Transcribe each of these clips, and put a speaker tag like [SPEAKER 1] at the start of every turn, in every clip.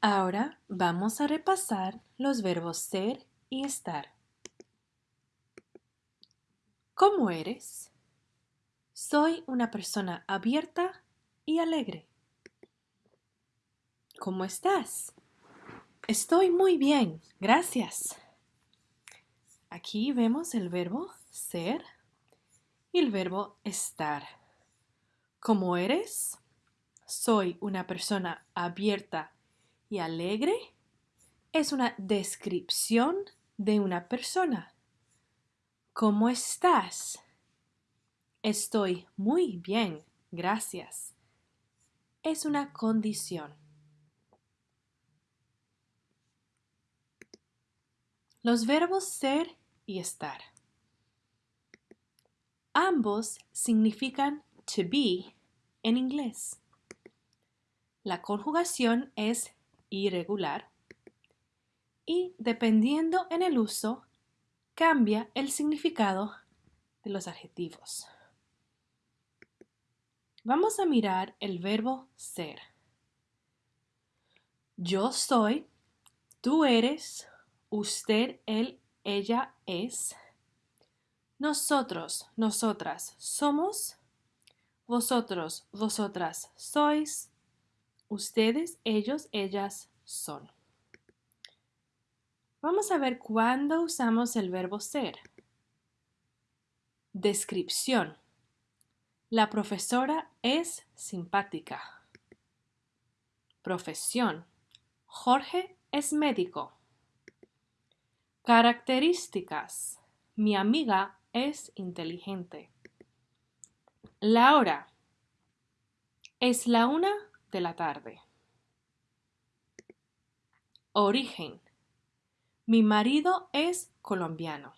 [SPEAKER 1] Ahora vamos a repasar los verbos ser y estar. ¿Cómo eres? Soy una persona abierta y alegre. ¿Cómo estás? Estoy muy bien, gracias. Aquí vemos el verbo ser y el verbo estar. ¿Cómo eres? Soy una persona abierta y alegre. Es una descripción de una persona. ¿Cómo estás? Estoy muy bien, gracias. Es una condición. Los verbos ser y estar. Ambos significan to be en inglés. La conjugación es irregular y dependiendo en el uso cambia el significado de los adjetivos. Vamos a mirar el verbo ser. Yo soy, tú eres, usted, él, ella es, nosotros, nosotras somos, vosotros, vosotras sois, ustedes, ellos, ellas son. Vamos a ver cuándo usamos el verbo ser. Descripción. La profesora es simpática. Profesión. Jorge es médico. Características. Mi amiga es inteligente. La hora. Es la una de la tarde. Origen. Mi marido es colombiano.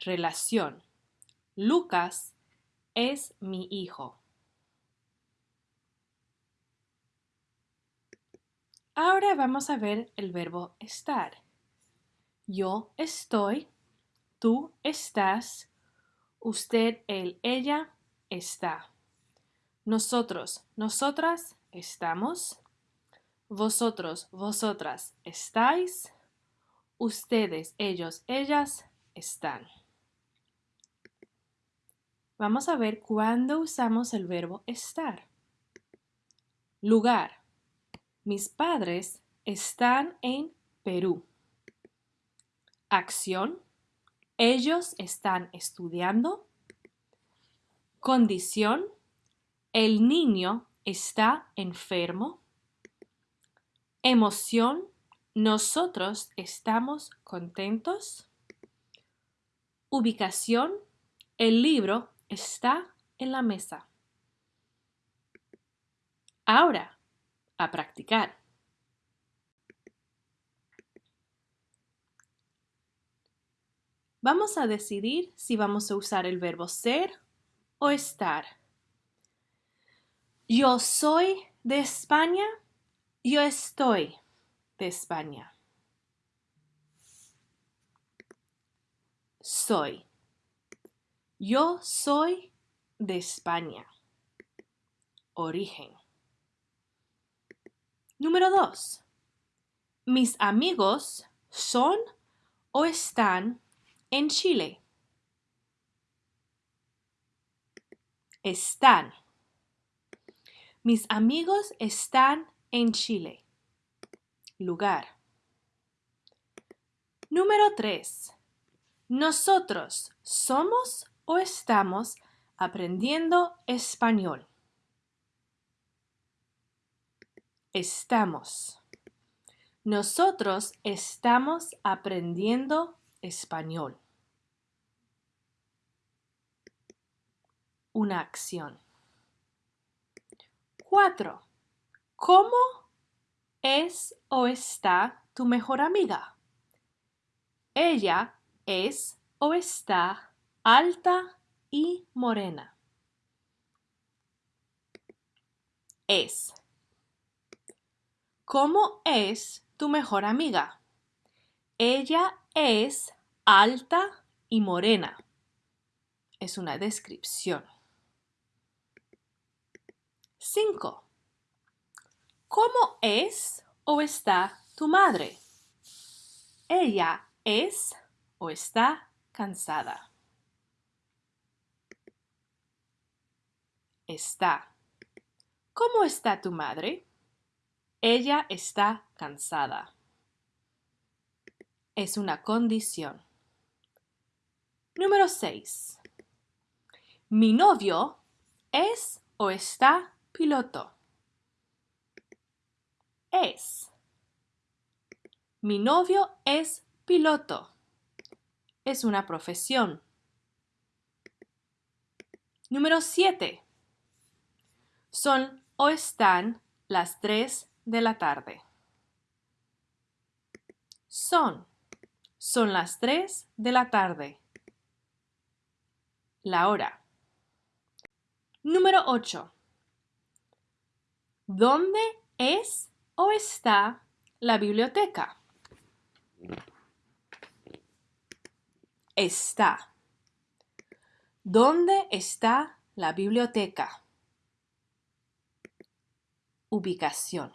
[SPEAKER 1] Relación. Lucas es mi hijo. Ahora vamos a ver el verbo estar. Yo estoy, tú estás, usted, él, ella está. Nosotros, nosotras estamos. Vosotros, vosotras estáis. Ustedes, ellos, ellas están. Vamos a ver cuándo usamos el verbo estar. Lugar. Mis padres están en Perú. Acción. Ellos están estudiando. Condición. El niño está enfermo. Emoción. Nosotros estamos contentos. Ubicación. El libro está en la mesa. Ahora, a practicar. Vamos a decidir si vamos a usar el verbo ser o estar. Yo soy de España. Yo estoy de España. Soy. Yo soy de España. Origen. Número 2. Mis amigos son o están en Chile. Están. Mis amigos están en Chile. Lugar. Número 3. Nosotros somos o estamos aprendiendo español. Estamos. Nosotros estamos aprendiendo español. Una acción. 4. ¿Cómo es o está tu mejor amiga? Ella es o está alta y morena. Es. ¿Cómo es tu mejor amiga? Ella es alta y morena. Es una descripción. 5. ¿Cómo es o está tu madre? Ella es o está cansada. Está. ¿Cómo está tu madre? Ella está cansada. Es una condición. Número 6. Mi novio es o está piloto. Es. Mi novio es piloto. Es una profesión. Número 7. Son o están las 3 de la tarde. Son. Son las 3 de la tarde. La hora. Número 8. ¿Dónde es o está la biblioteca? Está. ¿Dónde está la biblioteca? Ubicación.